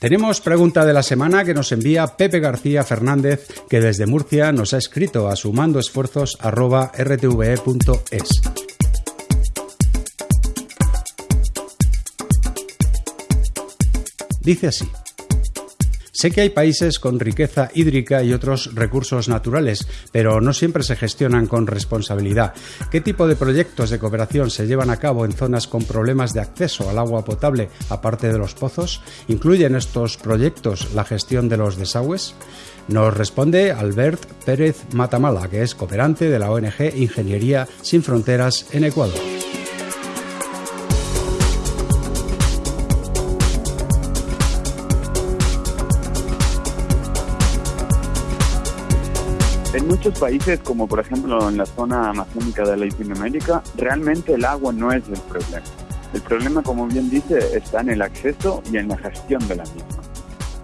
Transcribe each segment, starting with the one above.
Tenemos pregunta de la semana que nos envía Pepe García Fernández, que desde Murcia nos ha escrito a sumandoesfuerzos.rtve.es. Dice así. Sé que hay países con riqueza hídrica y otros recursos naturales, pero no siempre se gestionan con responsabilidad. ¿Qué tipo de proyectos de cooperación se llevan a cabo en zonas con problemas de acceso al agua potable, aparte de los pozos? ¿Incluyen estos proyectos la gestión de los desagües? Nos responde Albert Pérez Matamala, que es cooperante de la ONG Ingeniería Sin Fronteras en Ecuador. En muchos países, como por ejemplo en la zona amazónica de Latinoamérica, realmente el agua no es el problema. El problema, como bien dice, está en el acceso y en la gestión de la misma.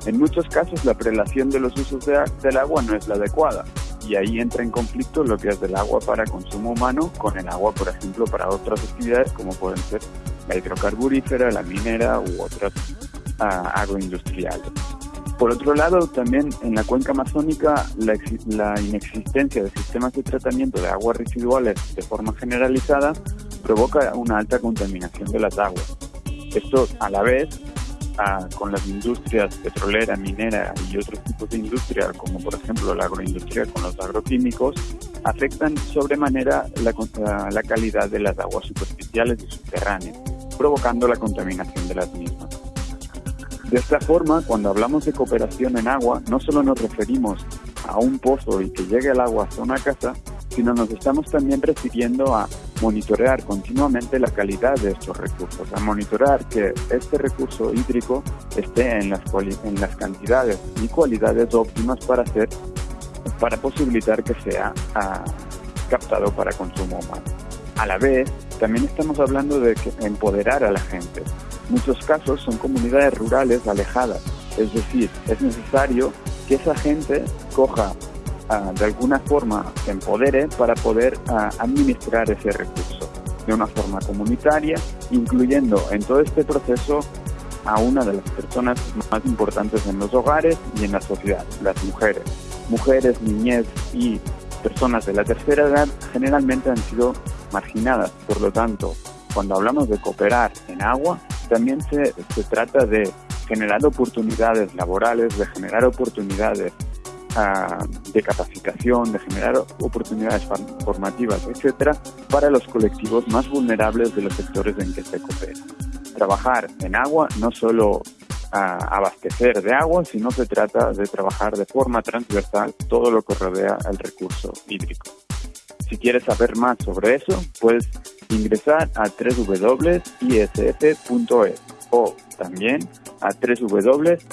En muchos casos la prelación de los usos del agua no es la adecuada y ahí entra en conflicto lo que es del agua para consumo humano con el agua, por ejemplo, para otras actividades como pueden ser la hidrocarburífera, la minera u otras uh, agroindustriales. Por otro lado, también en la cuenca amazónica, la, inexistencia de sistemas de tratamiento de aguas residuales de forma generalizada provoca una alta contaminación de las aguas. Esto, a la vez, con las industrias petrolera, minera y otros tipos de industria, como por ejemplo la agroindustria con los agroquímicos, afectan sobremanera la, la calidad de las aguas superficiales y subterráneas, provocando la contaminación de las mismas. De esta forma, cuando hablamos de cooperación en agua, no solo nos referimos a un pozo y que llegue el agua hasta una casa, sino nos estamos también refiriendo a monitorear continuamente la calidad de estos recursos, a monitorear que este recurso hídrico esté en las, en las cantidades y cualidades óptimas para hacer, para posibilitar que sea ah, captado para consumo humano. A la vez, también estamos hablando de empoderar a la gente, muchos casos son comunidades rurales alejadas. Es decir, es necesario que esa gente coja ah, de alguna forma, se empodere para poder ah, administrar ese recurso de una forma comunitaria, incluyendo en todo este proceso a una de las personas más importantes en los hogares y en la sociedad, las mujeres. Mujeres, niñez y personas de la tercera edad generalmente han sido marginadas, por lo tanto, cuando hablamos de cooperar en agua, también se, trata de generar oportunidades laborales, de generar oportunidades ah, de capacitación, de generar oportunidades formativas, etcétera, para los colectivos más vulnerables de los sectores en que se coopera. Trabajar en agua no solo ah, abastecer de agua, sino se trata de trabajar de forma transversal todo lo que rodea el recurso hídrico. Si quieres saber más sobre eso, puedes ingresar a www.isf.es o también a www.esf-cat.org.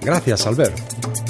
Gracias, Albert.